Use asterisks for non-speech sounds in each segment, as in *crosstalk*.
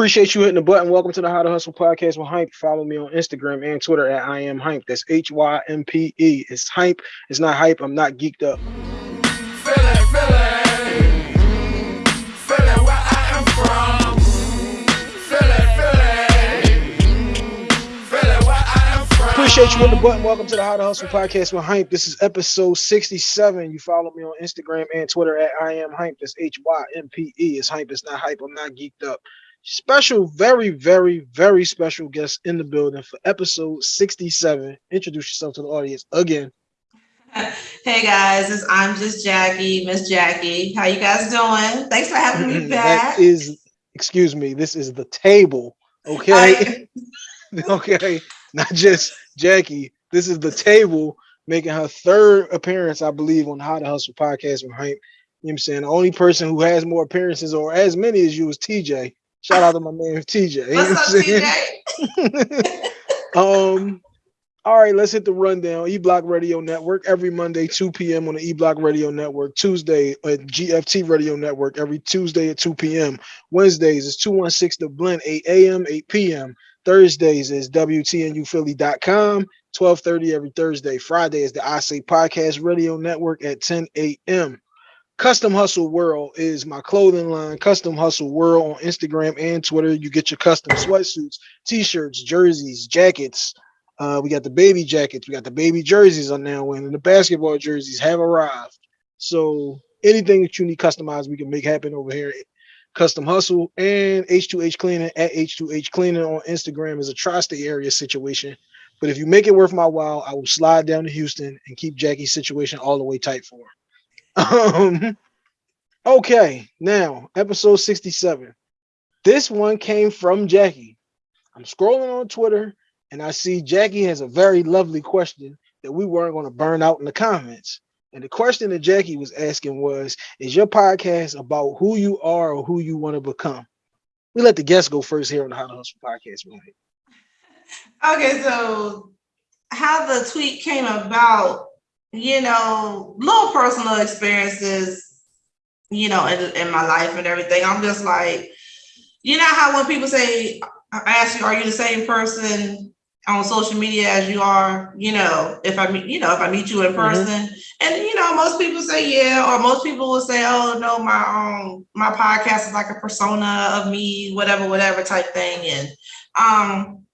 Appreciate you hitting the button. Welcome to the How to Hustle podcast with Hympe. Follow me on Instagram and Twitter at I am Hympe. That's H Y M P E. It's Hympe. It's not hype. I'm not geeked up. Appreciate you hitting the button. Welcome to the How to Hustle podcast with Hympe. This is episode 67. You follow me on Instagram and Twitter at I am Hympe. That's H Y M P E. It's Hympe. It's not hype. I'm not geeked up special, very, very, very special guest in the building for episode 67. Introduce yourself to the audience again. *laughs* Hey guys, it's I'm just Jackie, Miss Jackie. How you guys doing? Thanks for having me back. That is, excuse me, this is the table. Okay. *laughs* okay. Not just Jackie. This is the table making her third appearance, I believe, on the How to Hustle podcast with Hype. You know what I'm saying? The only person who has more appearances or as many as you is TJ. Shout out to my man TJ. What's up, TJ? *laughs* um, all right, let's hit the rundown. E Block Radio Network every Monday, 2 p.m. on the E Block Radio Network. Tuesday at GFT Radio Network every Tuesday at 2 p.m. Wednesdays is 216 The Blend, 8 a.m., 8 p.m. Thursdays is WTNUphilly.com, 1230 every Thursday. Friday is the I Say Podcast Radio Network at 10 a.m. Custom Hustle World is my clothing line. Custom Hustle World on Instagram and Twitter. You get your custom sweatsuits, t-shirts, jerseys, jackets. Uh, we got the baby jackets. We got the baby jerseys on now, and the basketball jerseys have arrived. So anything that you need customized, we can make happen over here. Custom Hustle and H2H Cleaning at H2H Cleaning on Instagram is a tri-state area situation. But if you make it worth my while, I will slide down to Houston and keep Jackie's situation all the way tight for her. Um, okay, now episode 67. This one came from Jackie. I'm scrolling on Twitter and I see Jackie has a very lovely question that we weren't going to burn out in the comments. And the question that Jackie was asking was, is your podcast about who you are or who you want to become? We let the guests go first here on the How to Hustle podcast. Right? Okay, so how the tweet came about you know, little personal experiences, you know, in, in my life and everything. I'm just like, you know how when people say, I ask you, are you the same person on social media as you are, you know, if I meet, you know, if I meet you in mm-hmm. person mm-hmm. and, you know, most people say, yeah, or most people will say, oh no, my, um, my podcast is like a persona of me, whatever, whatever type thing. And, um,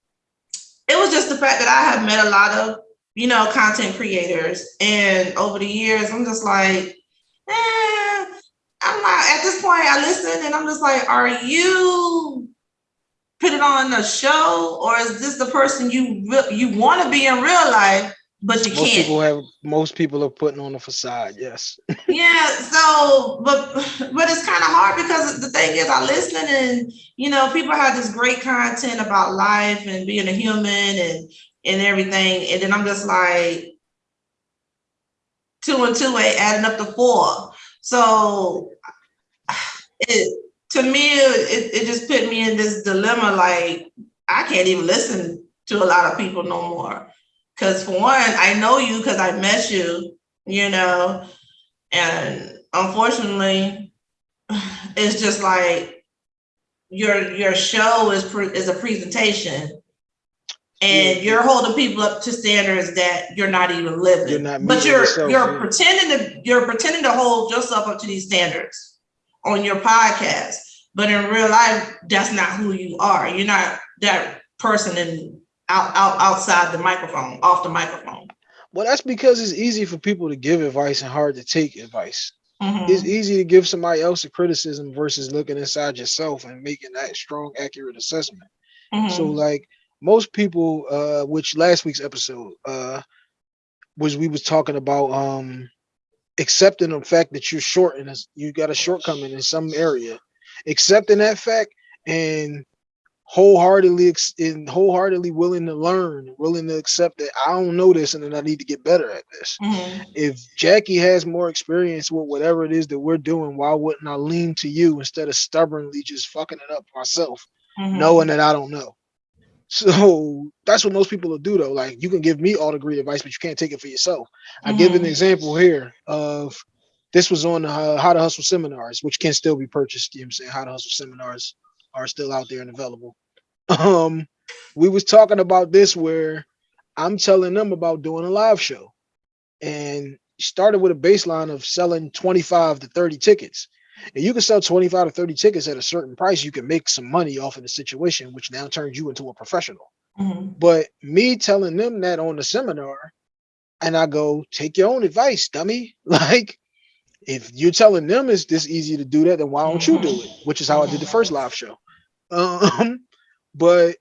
it was just the fact that I have met a lot of you know, content creators. And over the years, I'm just like, eh, I'm not at this point. I listen and I'm just like, are you putting on a show or is this the person you you want to be in real life? But you most can't. People have, most people are putting on a facade, yes. *laughs* yeah, so but but it's kind of hard because the thing is I listen and you know people have this great content about life and being a human and and everything. And then I'm just like, two and two ain't adding up to four. So it to me, it, it just put me in this dilemma like I can't even listen to a lot of people no more. Cause for one, I know you because I met you, you know, and unfortunately, it's just like your your show is is a presentation and yeah. you're holding people up to standards that you're not even living. You're not but you're yourself, you're yeah. pretending to you're pretending to hold yourself up to these standards on your podcast. But in real life, that's not who you are. You're not that person in out, out outside the microphone, off the microphone. Well, that's because it's easy for people to give advice and hard to take advice. Mm-hmm. It's easy to give somebody else a criticism versus looking inside yourself and making that strong, accurate assessment. Mm-hmm. So, like, most people uh which last week's episode uh was we was talking about um accepting the fact that you're short and you got a shortcoming in some area accepting that fact and wholeheartedly and wholeheartedly willing to learn willing to accept that i don't know this and then i need to get better at this mm-hmm. if jackie has more experience with whatever it is that we're doing why wouldn't i lean to you instead of stubbornly just fucking it up myself mm-hmm. knowing that i don't know so that's what most people will do though. Like you can give me all the great advice, but you can't take it for yourself. Mm-hmm. I give an mm-hmm. example here of this was on uh, how to hustle seminars, which can still be purchased. You know what I'm saying? How to hustle seminars are still out there and available. *laughs* Um, we was talking about this where I'm telling them about doing a live show and started with a baseline of selling 25 to 30 tickets. And you can sell 25 to 30 tickets at a certain price, you can make some money off of the situation, which now turns you into a professional. Mhm. But me telling them that on the seminar, and I go, take your own advice, dummy. *laughs* Like, if you're telling them it's this easy to do that, then why don't you do it? Which is how I did the first live show. Um, *laughs* but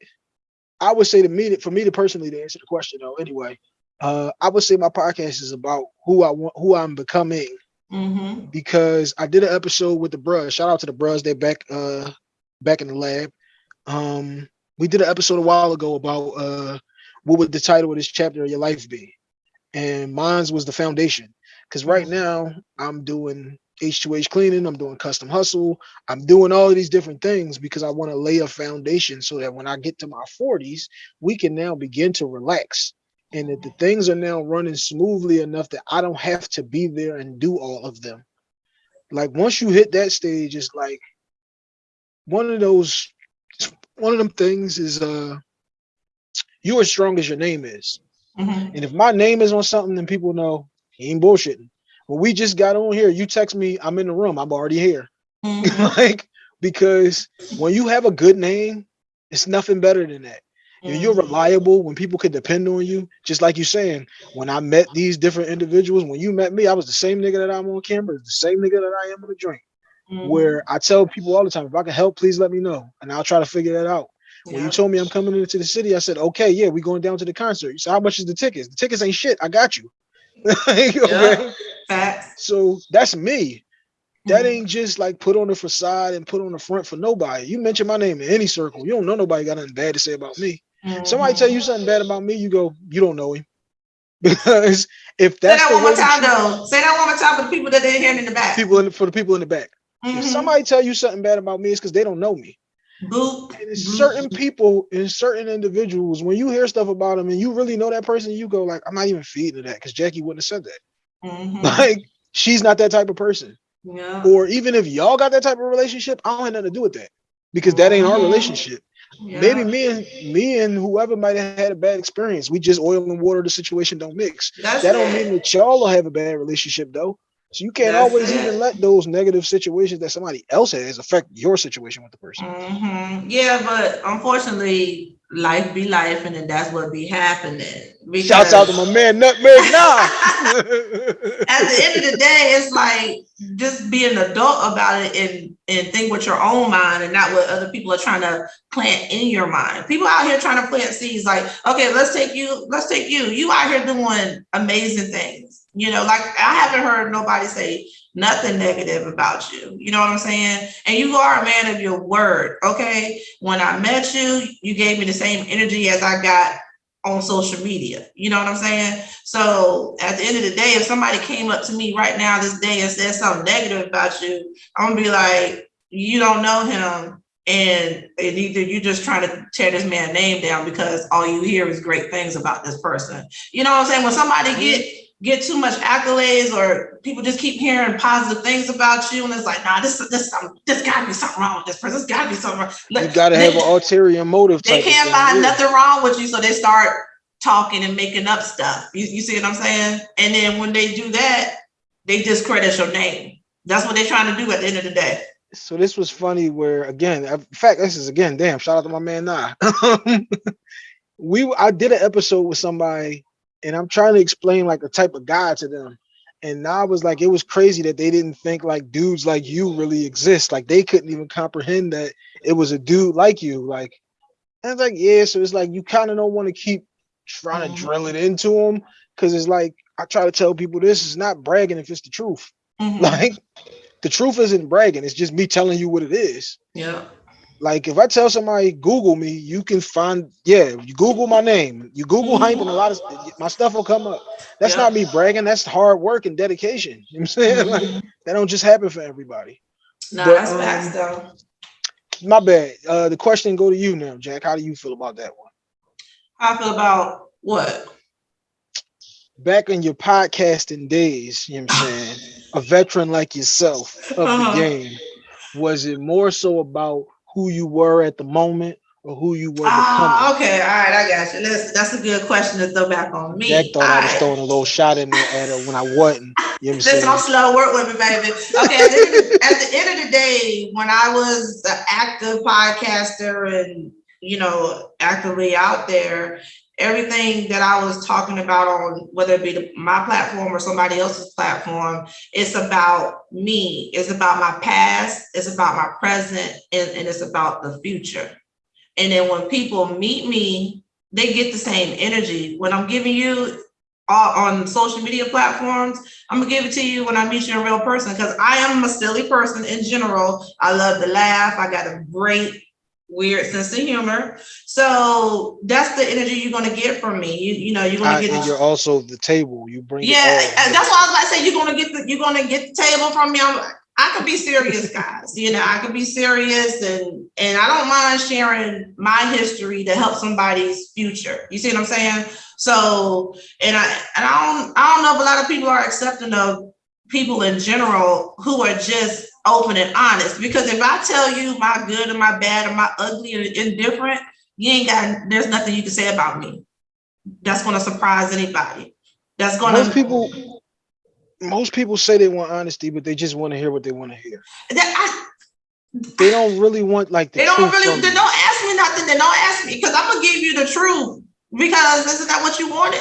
I would say to me for me to personally to answer the question though, anyway, uh, I would say my podcast is about who I want, who I'm becoming, Mhm. because I did an episode with the bruh. Shout out to the bruhs, they're back uh back in the lab. Um, we did an episode a while ago about uh what would the title of this chapter of your life be? And mine's was the foundation. Because right now I'm doing H2H cleaning, I'm doing custom hustle, I'm doing all of these different things because I want to lay a foundation so that when I get to my 40s, we can now begin to relax. And that the things are now running smoothly enough that I don't have to be there and do all of them. Like once you hit that stage, it's like one of those one of them things is uh you're as strong as your name is. Mhm. And if my name is on something, then people know he ain't bullshitting. When we just got on here, you text me, I'm in the room, I'm already here. Mhm. *laughs* like because when you have a good name, it's nothing better than that. When You're reliable when people can depend on you. Just like you're saying, when I met these different individuals, when you met me, I was the same nigga that I'm on camera, the same nigga that I am on the drink. Mhm. Where I tell people all the time, if I can help, please let me know, and I'll try to figure that out. When you told me I'm coming into the city, I said, okay, yeah, we going down to the concert. You said, how much is the tickets? The tickets ain't shit. I got you. *laughs* Like, okay. Facts. So that's me. That Mhm. ain't just like put on the facade and put on the front for nobody. You mention my name in any circle. You don't know nobody got nothing bad to say about me. Somebody Mhm. tell you something bad about me, you go, you don't know him. *laughs* Because if Say that's that the one more time, though. Say that one more time for the people that didn't hear in the back. people in, for the people in the back. Mhm. If somebody tell you something bad about me, it's because they don't know me. Boop. And it's boop. certain people and certain individuals, when you hear stuff about them and you really know that person, you go like, I'm not even feeding to that because Jackie wouldn't have said that. Mhm. *laughs* Like she's not that type of person. Yeah. Or even if y'all got that type of relationship, I don't have nothing to do with that because that ain't our relationship. Yeah. Maybe me and me and whoever might have had a bad experience. We just oil and water. The situation don't mix. That's That don't it. mean that y'all will have a bad relationship though. So you can't That's always it. even let those negative situations that somebody else has affect your situation with the person. Mhm. Yeah, but unfortunately, life be life, and then that's what be happening. Shouts out to my man Nutmeg *laughs* Nah. At the end of the day, it's like just be an adult about it and and think with your own mind and not what other people are trying to plant in your mind. People out here trying to plant seeds like, okay, let's take you, let's take you. You out here doing amazing things. You know, like I haven't heard nobody say nothing negative about you. You know what I'm saying? And you are a man of your word. Okay. When I met you, you gave me the same energy as I got on social media. You know what I'm saying? So at the end of the day, if somebody came up to me right now this day and said something negative about you, I'm gonna be like, you don't know him. And, either you're just trying to tear this man's name down because all you hear is great things about this person. You know what I'm saying? When somebody get get too much accolades or people just keep hearing positive things about you, and it's like, nah, this this this gotta be something wrong with this person. There's gotta be something wrong. you gotta have they- an ulterior motive. they can't find yeah. nothing wrong with you, so they start talking and making up stuff. You, you see what I'm saying? And then when they do that, they discredit your name. That's what they're trying to do at the end of the day. so this was funny where again in fact this is again damn shout out to my man nah *laughs* we i did an episode with somebody and i'm trying to explain like the type of guy to them. And nah was like it was crazy that they didn't think like dudes like you really exist. Like they couldn't even comprehend that it was a dude like you like and it's like yeah so it's like you kind of don't want to keep trying to drill it into them because it's like i try to tell people this is not bragging if it's the truth. Mhm. *laughs* like the truth isn't bragging it's just me telling you what it is. Yeah. Like if i tell somebody google me you can find yeah you google my name you google hype and a lot of my stuff will come up that's Yeah. not me bragging that's hard work and dedication you know what i'm saying like Mhm. that don't just happen for everybody Nah, but, that's um, facts though. my bad uh the question go to you now jack how do you feel about that one How I feel about what? back in your podcasting days you know what i'm saying *sighs* a veteran like yourself of Uh-huh. the game was it more so about who you were at the moment or who you were Ah, becoming? okay, all right, I got you. That's that's a good question to throw back on me. Jack thought I was All right. throwing a little shot in there at her when I wasn't. You know Listen, I'm slow. Work with me, baby. Okay. At the, end of the, at the end of the day, when I was an active podcaster and you know actively out there, everything that I was talking about on whether it be my platform or somebody else's platform, it's about me. It's about my past. It's about my present, and, and it's about the future. And then when people meet me, they get the same energy. When I'm giving you uh, on social media platforms, I'm gonna give it to you when I meet you in real person because I am a silly person in general. I love to laugh. I got a great weird sense of humor. So that's the energy you're gonna get from me. You you know you're gonna I, get the you're also the table. You bring yeah, all. that's why I was about to say you're gonna get the you're gonna get the table from me. I'm, I could be serious, guys. You know, I could be serious, and and I don't mind sharing my history to help somebody's future. You see what I'm saying? So, and I and I don't I don't know if a lot of people are accepting of people in general who are just open and honest. Because if I tell you my good and my bad and my ugly and indifferent, you ain't got there's nothing you can say about me. That's gonna surprise anybody. That's gonna Most people, most people say they want honesty, but they just want to hear what they want to hear. that I, They don't really want like the They don't really, they don't ask me nothing, they don't ask me, because I'm gonna give you the truth. Because isn't that what you wanted?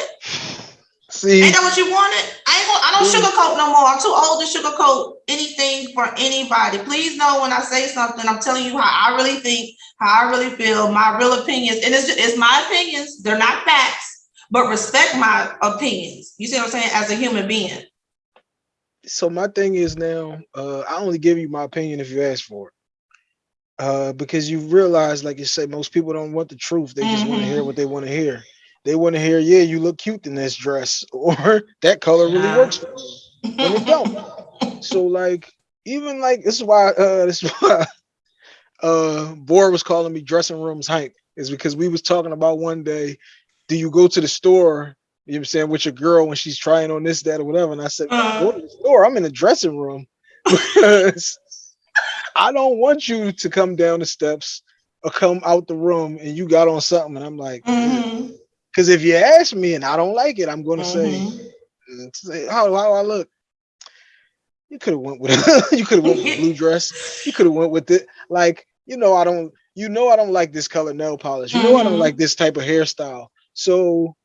See, Ain't that what you wanted? I ain't gonna, I don't Mm. sugarcoat no more. I'm too old to sugarcoat anything for anybody. Please know when I say something, I'm telling you how I really think, how I really feel, my real opinions. And it's, it's my opinions, they're not facts, but respect my opinions. You see what I'm saying? As a human being. so my thing is now, uh, I only give you my opinion if you ask for it. Uh, because you realize, like you said, most people don't want the truth. They just want to hear what they want to hear. They want to hear, yeah, you look cute in this dress, *laughs* or that color really Yeah. works for you. When it don't. So like, even like this is why uh *laughs* this is why uh Bor was calling me dressing rooms hype, is because we was talking about one day, do you go to the store, you know what I'm saying, with your girl when she's trying on this, that, or whatever? And I said, Uh. go to the store, I'm in the dressing room *laughs* because I don't want you to come down the steps or come out the room and you got on something and I'm like, Mhm. Because if you ask me and I don't like it, I'm gonna say, Mhm. mm, say how how I look. You could have went with *laughs* you could have went with a blue dress. You could have went with it. Like you know, I don't. You know, I don't like this color nail polish. You know, I don't Mhm. like this type of hairstyle. So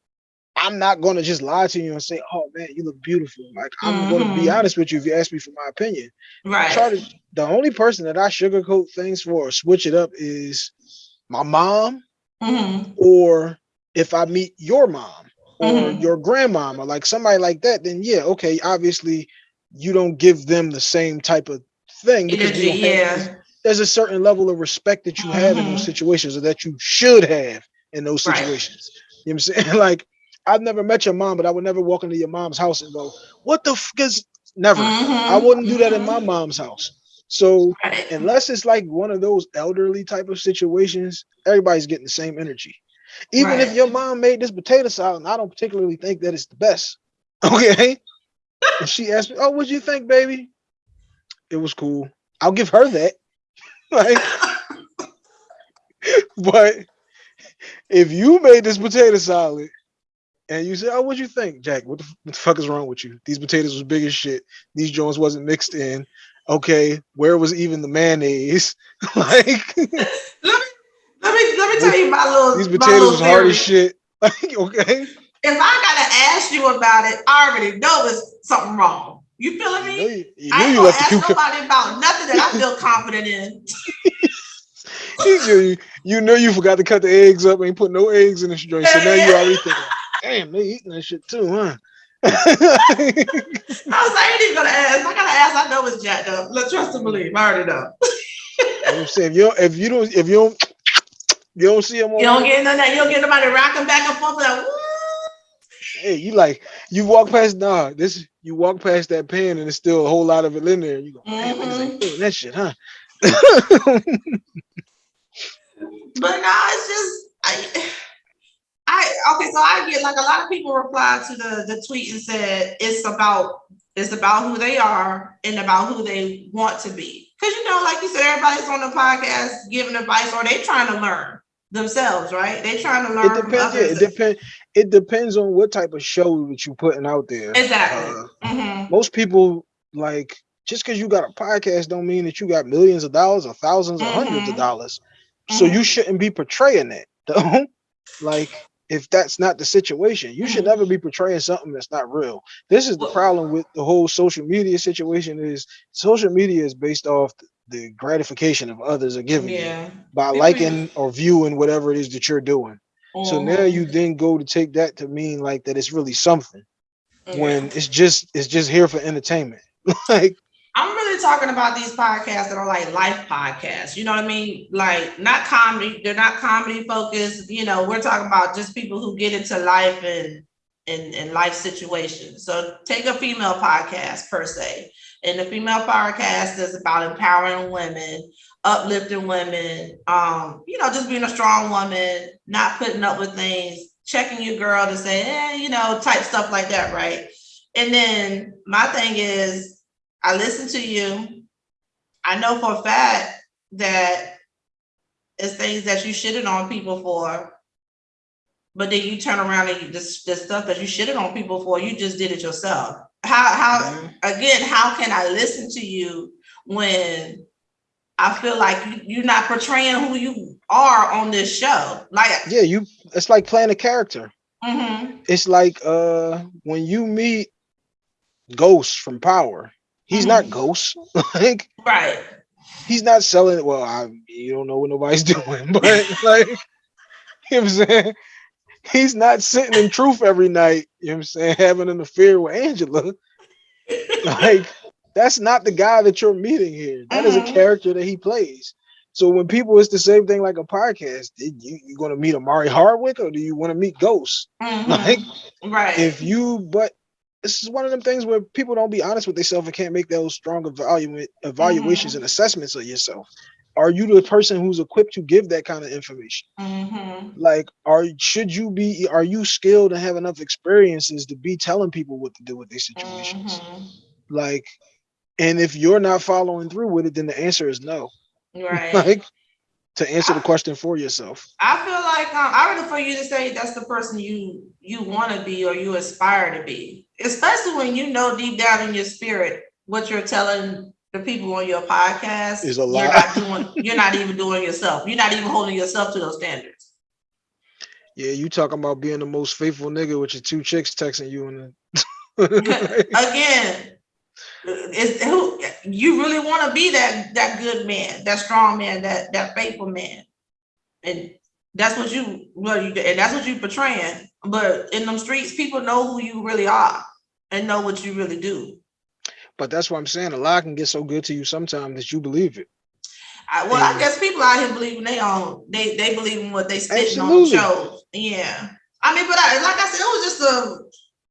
I'm not gonna just lie to you and say, "Oh man, you look beautiful." Like I'm gonna be Mhm. honest with you if you ask me for my opinion. Right. Try to. The only person that I sugarcoat things for or switch it up is my mom, Mhm. or if I meet your mom or Mhm. your grandmama, like somebody like that, then yeah, okay, obviously you don't give them the same type of thing because Energy, have, yeah. there's a certain level of respect that you have in those Mhm. situations or that you should have in those Right. situations. You know what I'm saying? *laughs* Like I've never met your mom, but I would never walk into your mom's house and go, "What the f?" Because never. I Mhm. wouldn't do that in my mom's house. So Right. unless it's like one of those elderly type of situations, everybody's getting the same energy. Even if your mom made this potato salad, and I don't particularly think that it's the best. *laughs* Okay. and she asked me, Oh, what'd you think, baby? It was cool. I'll give her that. *laughs* like, *laughs* but if you made this potato salad and you said, Oh, what'd you think, Jack? What the, what the fuck is wrong with you? These potatoes was big as shit. These joints wasn't mixed in. Okay, where was even the mayonnaise? like let me let me tell you my little these potatoes little hard as shit. *laughs* Like, okay. If I gotta ask you about it, I already know there's something wrong. You feeling You me? know you, you I ain't gonna ask nobody about nothing that I *laughs* feel confident in. *laughs* You, you, you knew you forgot to cut the eggs up and you put no eggs in this joint. So now you already thinking, damn, they eating that shit too, huh? I was like, I ain't even gonna ask. I gotta ask, I know it's jacked up. Let's trust and believe. I already know. I'm saying if you don't, if you don't, if you don't, you don't see them on You don't get none of that. You don't get nobody rocking back and forth like, woo. Hey, you like you walk past nah, this you walk past that pan and there's still a whole lot of it in there. You go, Mhm. ain't feeling that shit, huh? *laughs* But no, it's just I, *sighs* I okay. So I get like a lot of people reply to the the tweet and said it's about it's about who they are and about who they want to be. Because you know, like you said, everybody's on the podcast giving advice, or they trying to learn themselves, right? They're trying to learn. It depends. Yeah, it depends. It depends on what type of show that you're putting out there. Exactly. Uh, mm-hmm. Most people like just because you got a podcast don't mean that you got millions of dollars or 1000s or mm-hmm. hundreds of dollars. So mm-hmm. you shouldn't be portraying that. *laughs* Though. like if that's not the situation. You should never be portraying something that's not real. This is the problem with the whole social media situation is social media is based off the gratification of others are giving yeah. you by liking or viewing whatever it is that you're doing. So now you mm-hmm. then go to take that to mean like that it's really something when it's just it's just here for entertainment. *laughs* like I'm really talking about these podcasts that are like life podcasts. You know what I mean? Like not comedy. They're not comedy focused. You know, we're talking about just people who get into life and and, in life situations. So take a female podcast per se. And the female podcast is about empowering women, uplifting women, um, you know, just being a strong woman, not putting up with things, checking your girl to say, eh, you know, type stuff like that, right? And then my thing is I listen to you. I know for a fact that it's things that you shitted on people for, but then you turn around and you this the stuff that you shitted on people for, you just did it yourself. How how mm-hmm. again, how can I listen to you when I feel like you're not portraying who you are on this show? Like yeah, you it's like playing a character. Mm-hmm. It's like uh when you meet Ghost from Power He's not mm-hmm. Ghost. *laughs* like right. He's not selling. Well, I you don't know what nobody's *laughs* doing, but like *laughs* you know what I'm saying. He's not sitting in truth every night, you know what I'm saying, having an affair with Angela. *laughs* like that's not the guy that you're meeting here. That is a mm-hmm. character that he plays. So when people, it's the same thing like a podcast. Did you you going to meet Omari Hardwick or do you want to meet Ghost? Mm-hmm. Like, right? If you, but this is one of them things where people don't be honest with themselves and can't make those strong evaluate evaluations mm-hmm. and assessments of yourself. Are you the person who's equipped to give that kind of information? Mm-hmm. Like, are should you be? Are you skilled and have enough experiences to be telling people what to do with these situations? Mm-hmm. Like, and if you're not following through with it, then the answer is no. Right. *laughs* like, to answer the question for yourself. I feel like um, I ready for you to say that's the person you you want to be or you aspire to be, especially when you know deep down in your spirit what you're telling the people on your podcast is a lie. You're not doing. You're not even doing yourself. You're not even holding yourself to those standards. Yeah, you talking about being the most faithful nigga with your two chicks texting you and *laughs* *laughs* again is who you really want to be that that good man, that strong man, that that faithful man, and that's what you well you and that's what you portraying. But in them streets, people know who you really are and know what you really do. But that's what I'm saying. A lie can get so good to you sometimes that you believe it. I, well, and I guess people out here believing they own they they believe in what they spitting on the shows. Yeah. I mean, but I, like I said, it was just a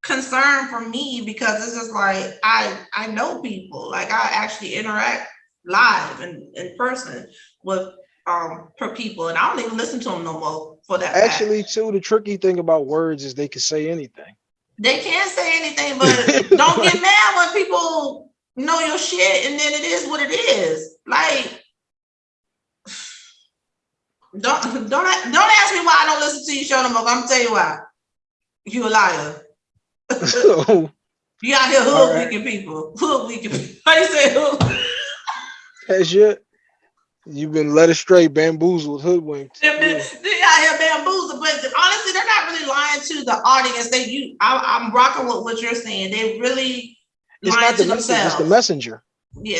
concern for me because it's just like I I know people like I actually interact live and in person with um per people and I don't even listen to them no more for that. Actually, fact. too, the tricky thing about words is they can say anything. They can't say anything, but don't get *laughs* mad when people know your shit and then it is what it is. Like don't don't don't ask me why I don't listen to your show no more. I'm gonna tell you why. You a liar. *laughs* you out here hood right. people. Hood weekend people. *laughs* How you say hood? That's your you've been led astray, bamboozled, hoodwinked. They've been, yeah. They out here bamboozled, but honestly, they're not really lying to the audience. They you I, am rocking with what you're saying. They really it's lying the to themselves. It's the messenger. Yeah.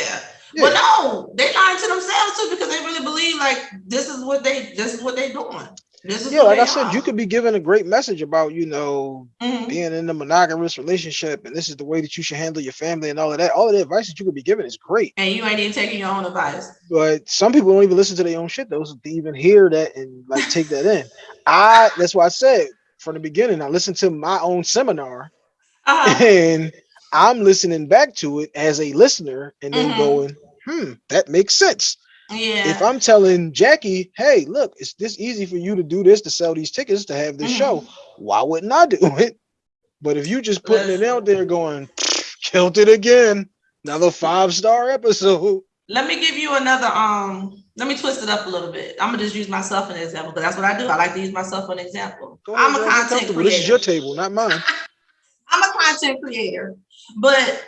yeah. But no, they lying to themselves too because they really believe like this is what they this is what they're doing yeah, like I said, are. you could be given a great message about, you know, mm-hmm. being in a monogamous relationship and this is the way that you should handle your family and all of that. All of the advice that you could be given is great. And you ain't even taking your own advice. But some people don't even listen to their own shit, though, to even hear that and like take that in. I that's why I said from the beginning, I listened to my own seminar uh-huh. and I'm listening back to it as a listener and then mm-hmm. going, hmm, that makes sense. Yeah. If I'm telling Jackie, hey, look, it's this easy for you to do this to sell these tickets to have this mm-hmm. show, why wouldn't I do *laughs* it? But if you just putting it out there going, *sniffs* killed it again, another five star episode. let me give you another um let me twist it up a little bit. I'm gonna just use myself as an example because that's what I do. I like to use myself as an example. Go I'm a content creator. This is your table, not mine. *laughs* I'm a content creator, but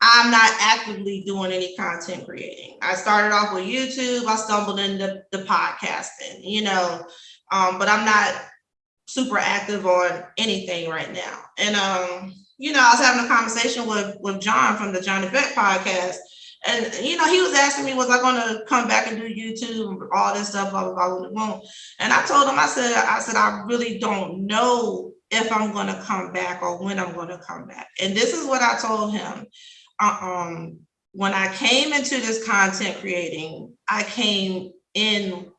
I'm not actively doing any content creating. I started off with YouTube. I stumbled into the podcasting, you know, um, but I'm not super active on anything right now. And um, you know, I was having a conversation with with John from the Johnny Event podcast, and you know, he was asking me, was I going to come back and do YouTube, and all this stuff, blah, blah, blah. And I told him, I said, I said, I really don't know if I'm going to come back or when I'm going to come back. And this is what I told him. Um, when I came into this content creating, I came in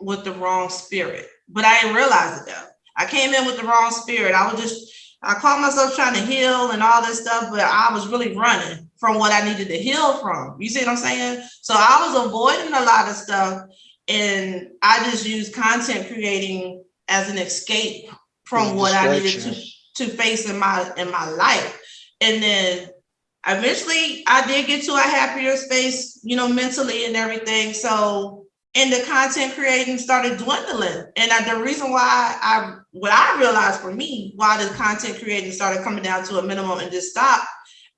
with the wrong spirit, but I didn't realize it though. I came in with the wrong spirit. I was just, I called myself trying to heal and all this stuff, but I was really running from what I needed to heal from. You see what I'm saying? So I was avoiding a lot of stuff and I just used content creating as an escape from what I needed to to face in my in my life. And then eventually I did get to a happier space, you know, mentally and everything. So and the content creating started dwindling. And I, the reason why I what I realized for me, why the content creating started coming down to a minimum and just stopped,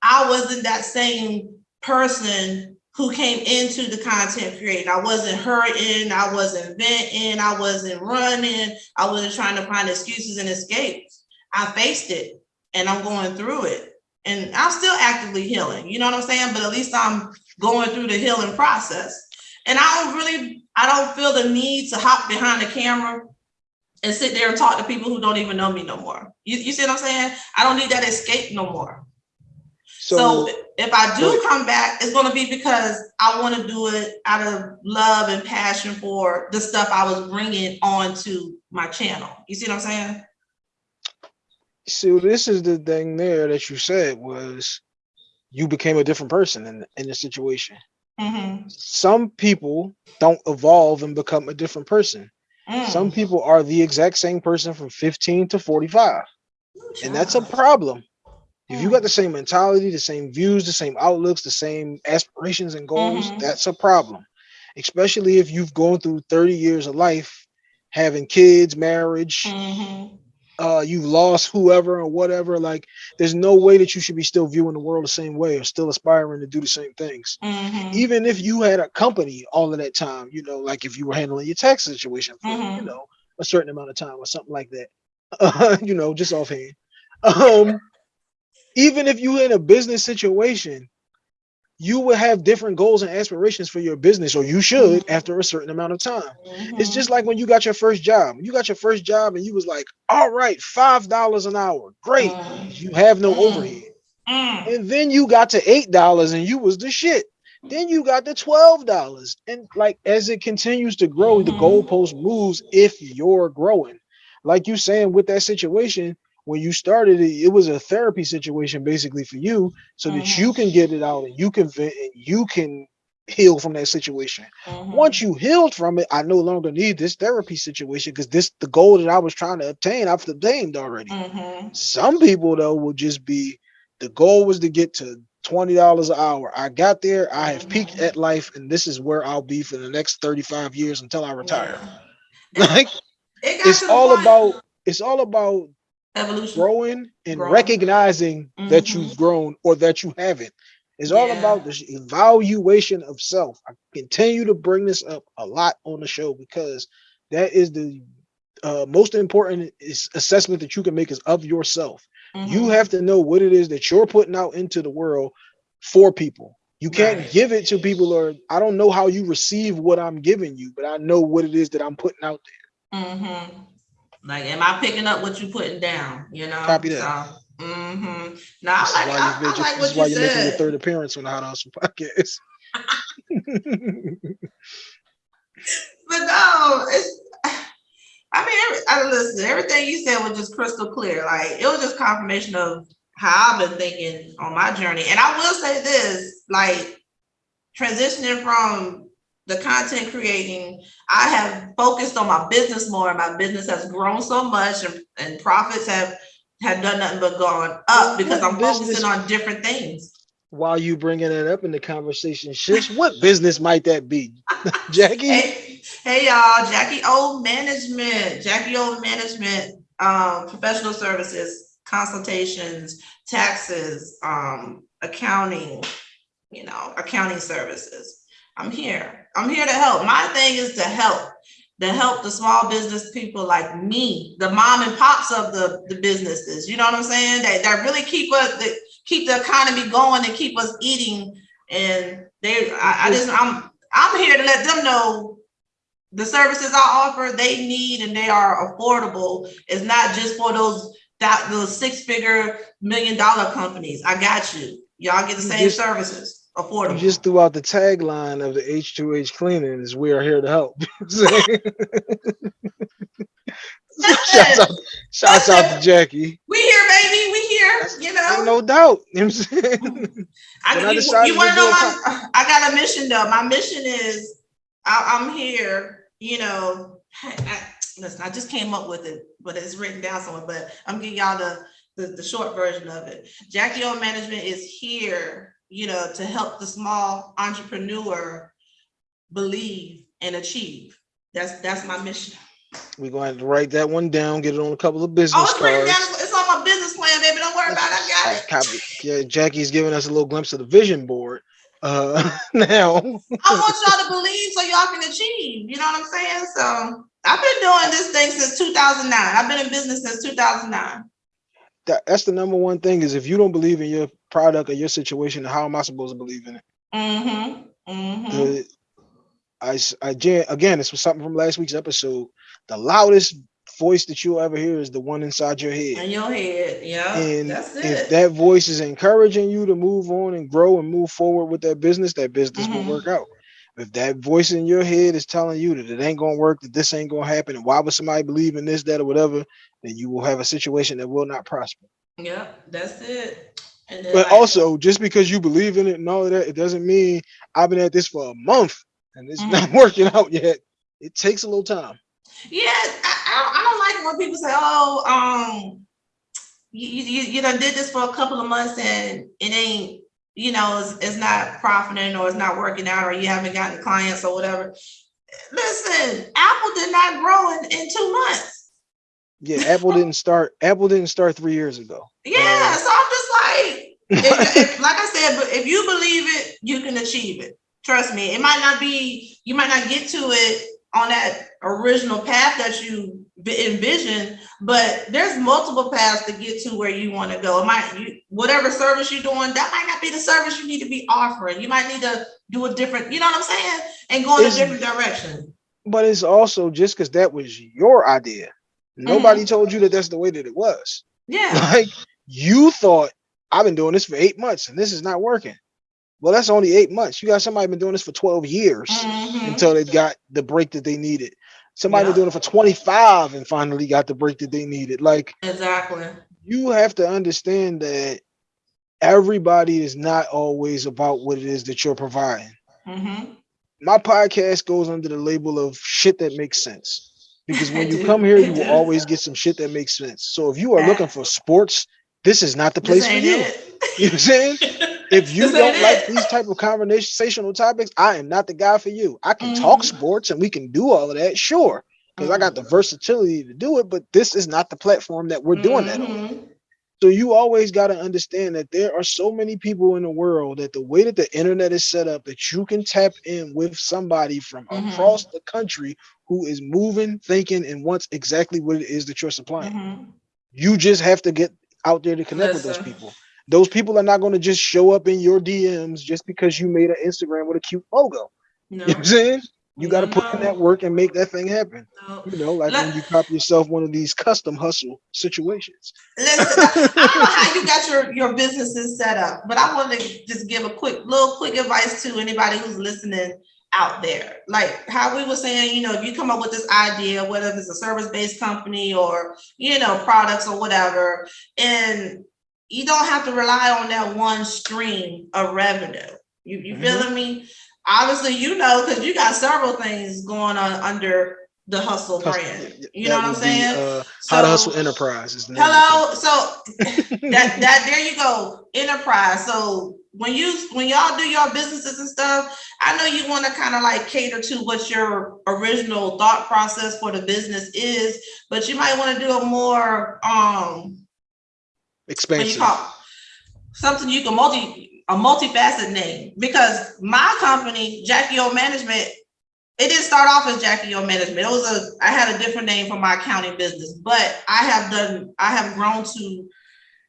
I wasn't that same person who came into the content creating. I wasn't hurting, I wasn't venting, I wasn't running, I wasn't trying to find excuses and escapes. I faced it and I'm going through it. And I'm still actively healing, you know what I'm saying? But at least I'm going through the healing process. And I don't really, I don't feel the need to hop behind the camera and sit there and talk to people who don't even know me no more. You, you see what I'm saying? I don't need that escape no more. So, So, if I do come back, it's going to be because I want to do it out of love and passion for the stuff I was bringing onto my channel. You see what I'm saying? So this is the thing there that you said was you became a different person in in the situation. Mm-hmm. Some people don't evolve and become a different person. Mm. Some people are the exact same person from 15 to 45, and that's a problem. If you got the same mentality, the same views, the same outlooks, the same aspirations and goals, Mhm. that's a problem. Especially if you've gone through 30 years of life, having kids, marriage, Mhm. Uh, you've lost whoever or whatever. Like, there's no way that you should be still viewing the world the same way or still aspiring to do the same things. Mhm. Even if you had a company all of that time, you know, like if you were handling your tax situation for, you Mhm. know, a certain amount of time or something like that, *laughs* you know, just offhand. Um, even if you in a business situation, you will have different goals and aspirations for your business, or you should Mhm. after a certain amount of time. It's Mhm. just like when you got your first job. You got your first job and you was like, all right, five dollars an hour. Great. Mm. You have no Mm. overhead. Mm. And then you got to eight dollars and you was the shit. Then you got to twelve dollars. And like as it continues to grow, the Mhm. goalpost moves if you're growing. Like you saying with that situation, when you started it, it was a therapy situation basically for you, so that Mhm. you can get it out and you can vent and you can heal from that situation. Mhm. Once you healed from it, I no longer need this therapy situation because this the goal that I was trying to obtain, I've obtained already. Mhm. Some people though will just be the goal was to get to twenty dollars an hour. I got there, I have peaked Mhm. at life, and this is where I'll be for the next 35 years until I retire. *laughs* Yeah. Like It it's all point- about it's all about evolution. growing and Growing. recognizing that Mhm. you've grown or that you haven't. It's all Yeah. about the evaluation of self. I continue to bring this up a lot on the show because that is the uh, most important is assessment that you can make is of yourself. You Mhm. have to know what it is that you're putting out into the world for people. You can't Right. give it to people or I don't know how you receive what I'm giving you, but I know what it is that I'm putting out there. Mm-hmm. Like, am I picking up what you're putting down? You know. Copy that. So, mm-hmm. Is I like, why, I, you're, I like this what is why you you're making your third appearance on the How to Hustle podcast. *laughs* But no, it's. I mean, every, I listen. Everything you said was just crystal clear. Like it was just confirmation of how I've been thinking on my journey. And I will say this: like transitioning from the content creating, I have focused on my business more. and My business has grown so much, and, and profits have have done nothing but gone up because what I'm business- focusing on different things. while you bringing that up in the conversation shifts, what business might that be, *laughs* Jackie? Hey, hey y'all, Jackie O Management, Jackie O Management, um, professional services, consultations, taxes, um, accounting, you know, accounting services. I'm here. I'm here to help. My thing is to help, to help the small business people like me, the mom and pops of the, the businesses. You know what I'm saying? That, that really keep us, that keep the economy going and keep us eating. And they, I, I just, I'm, I'm here to let them know the services I offer, they need and they are affordable. It's not just for those that those six figure million dollar companies. I got you. Y'all get the same services. Affordable. You just threw out the tagline of the H2H cleaning is we are here to help. *laughs* shouts out, shouts out to Jackie. We here, baby. We here. You know, no doubt. You know what I'm saying? I, you, you want to know my? I got a mission though. My mission is I, am here. You know, I, listen. I just came up with it, but it's written down somewhere. But I'm giving y'all the, the the short version of it. Jackie O Management is here. You know, to help the small entrepreneur believe and achieve. That's that's my mission. We're going to write that one down, get it on a couple of business oh, cards. Down, it's on my business plan, baby. Don't worry about it. I got it. Copy. Yeah, Jackie's giving us a little glimpse of the vision board. Uh *laughs* now I want y'all to believe so y'all can achieve. You know what I'm saying? So I've been doing this thing since 2009. I've been in business since 2009. That, that's the number one thing is if you don't believe in your product or your situation, how am I supposed to believe in it? Mm-hmm. Mm-hmm. I, I again, this was something from last week's episode the loudest voice that you'll ever hear is the one inside your head. In your head, yeah. And if that voice is encouraging you to move on and grow and move forward with that business, that business mm-hmm. will work out. If that voice in your head is telling you that it ain't gonna work, that this ain't gonna happen, and why would somebody believe in this, that, or whatever, then you will have a situation that will not prosper. Yeah, that's it. but also, just because you believe in it and all of that, it doesn't mean I've been at this for a month and it's mm-hmm. not *laughs* working out yet. It takes a little time. Yeah, I, I, don't like when people say, "Oh, um, you, you you done did this for a couple of months and it ain't, you know, it's, it's not profiting or it's not working out or you haven't gotten clients or whatever." Listen, Apple did not grow in, in two months. Yeah, Apple didn't start. Apple didn't start three years ago. Yeah, uh, so I'm just like, if, if, *laughs* like I said, but if you believe it, you can achieve it. Trust me. It might not be. You might not get to it on that original path that you envision, but there's multiple paths to get to where you want to go. It might you whatever service you're doing, that might not be the service you need to be offering. You might need to do a different, you know what I'm saying, and go in it's, a different direction. But it's also just because that was your idea. Nobody mm-hmm. told you that that's the way that it was. Yeah. *laughs* Like you thought I've been doing this for eight months and this is not working. Well, that's only eight months. You got somebody been doing this for 12 years mm-hmm. until they got the break that they needed. Somebody yeah. been doing it for 25 and finally got the break that they needed. Like exactly. You have to understand that everybody is not always about what it is that you're providing. Mm-hmm. My podcast goes under the label of shit that makes sense. Because when *laughs* you come here, you will always get some shit that makes sense. So if you are looking for sports, this is not the place for you. It. You know what I'm saying? *laughs* if you don't like these type of conversational topics, I am not the guy for you. I can mm-hmm. talk sports and we can do all of that, sure, because mm-hmm. I got the mm-hmm. versatility to do it. But this is not the platform that we're doing mm-hmm. that on. Mm-hmm. So you always got to understand that there are so many people in the world that the way that the internet is set up, that you can tap in with somebody from mm-hmm. across the country who is moving, thinking, and wants exactly what it is that you're supplying. You just have to get out there to connect Listen. with those people those people are not going to just show up in your DMs just because you made an Instagram with a cute logo. No. You know I'm saying? You got to put in that work and make that thing happen. No. You know, like when you copy yourself one of these custom hustle situations. Listen, I don't know how you got your, your businesses set up, but I want to just give a quick, little quick advice to anybody who's listening out there. Like how we were saying, you know, if you come up with this idea, whether it's a service-based company or, you know, products or whatever, and you don't have to rely on that one stream of revenue. You you mm-hmm. feeling me? Obviously, you know, because you got several things going on under the hustle brand. You know what I'm saying? Be, uh, so, how to hustle enterprise is hello. So *laughs* that that there you go, enterprise. So when you when y'all do your businesses and stuff, I know you want to kind of like cater to what your original thought process for the business is, but you might want to do a more um call something you can multi a multifaceted name because my company, Jackie O Management, it didn't start off as Jackie O Management. It was a I had a different name for my accounting business, but I have done I have grown to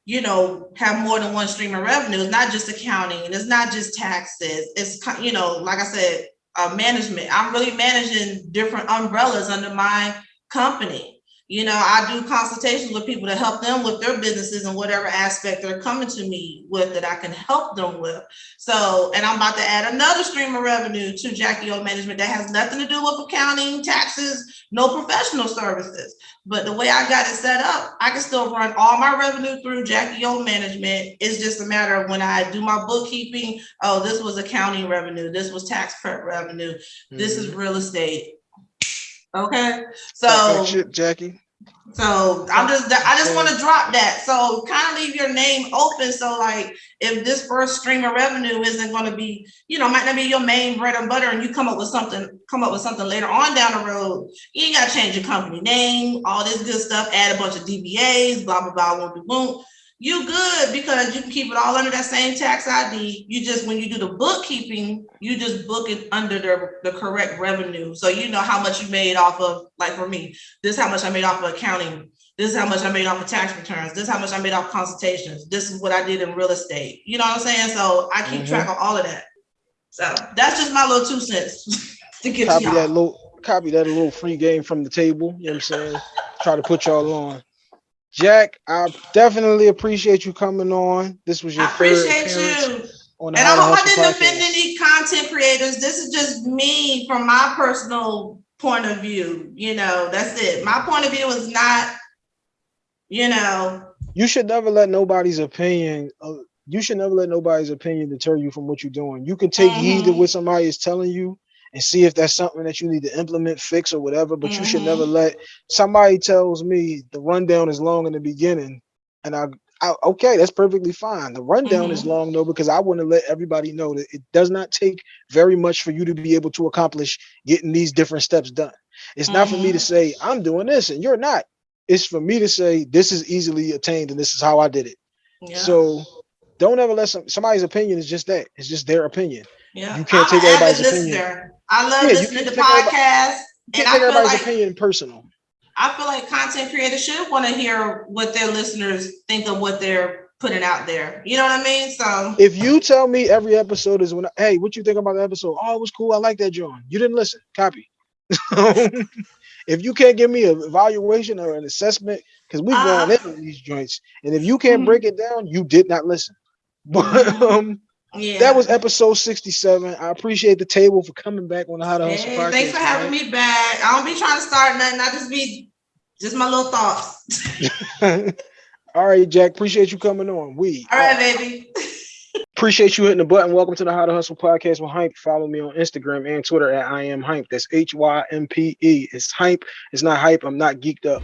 you know, have more than one stream of revenue. It's not just accounting and it's not just taxes. It's, you know, like I said, uh, management. I'm really managing different umbrellas under my company. You know, I do consultations with people to help them with their businesses and whatever aspect they're coming to me with that I can help them with. So, and I'm about to add another stream of revenue to Jackie O Management that has nothing to do with accounting, taxes, no professional services. But the way I got it set up, I can still run all my revenue through Jackie O Management. It's just a matter of when I do my bookkeeping, oh, this was accounting revenue, this was tax prep revenue, this is Mhm. real estate. Okay, so. shit, Jackie. So I'm just, I just want to drop that. So kind of leave your name open. So like, if this first stream of revenue isn't going to be, you know, might not be your main bread and butter, and you come up with something, come up with something later on down the road, you ain't got to change your company name, all this good stuff, add a bunch of DBAs, blah blah blah, won't be won't. You good because you can keep it all under that same tax ID. You just when you do the bookkeeping, you just book it under the, the correct revenue. So you know how much you made off of, like for me, this is how much I made off of accounting. This is how much I made off of tax returns. This is how much I made off consultations. This is what I did in real estate. You know what I'm saying? So I keep Mhm. track of all of that. So that's just my little two cents *laughs* to give to Copy that little copy that little free game from the table. You know what I'm saying? *laughs* Try to put y'all on. Jack, I definitely appreciate you coming on. This was your I appreciate appearance you. on the And I How to hope I didn't offend any content creators. This is just me from my personal point of view. You know, that's it. My point of view is not, you know, You should never let nobody's opinion. Uh, you should never let nobody's opinion deter you from what you're doing. You can take heed to Mhm. what somebody is telling you and see if that's something that you need to implement, fix, or whatever. But you should never Mhm. let somebody tells me the rundown is long in the beginning, and I, I okay, that's perfectly fine. The rundown is Mhm. long though because I want to let everybody know that it does not take very much for you to be able to accomplish getting these different steps done. It's not for me to Mhm. say I'm doing this and you're not. It's for me to say this is easily attained and this is how I did it. yeah, So don't ever let some somebody's opinion is just that. It's just their opinion. Yeah. you can't I'm take everybody's opinion. listener. I love Yeah, listening to podcasts. You And can't take everybody's like opinion personal. I feel like content creators should want to hear what their listeners think of what they're putting out there. You know what I mean? So If you tell me every episode is when hey, what you think about the episode? Oh, it was cool. I like that, John. You didn't listen. Copy. *laughs* if you can't give me an evaluation or an assessment, because we've gone Uh, into these joints, and if you can't Mhm. break it down, you did not listen. *laughs* But Mhm. um, yeah. that was episode 67. I appreciate the table for coming back on the How to Hustle Hey, podcast. thanks for having tonight. me back. I don't be trying to start nothing. I just be just my little thoughts. *laughs* All right, Jack. Appreciate you coming on. We All right, baby. *laughs* appreciate you hitting the button. Welcome to the How to Hustle podcast with Hympe. Follow me on Instagram and Twitter at I am Hympe. That's H Y M P E. It's Hympe. It's not hype. I'm not geeked up.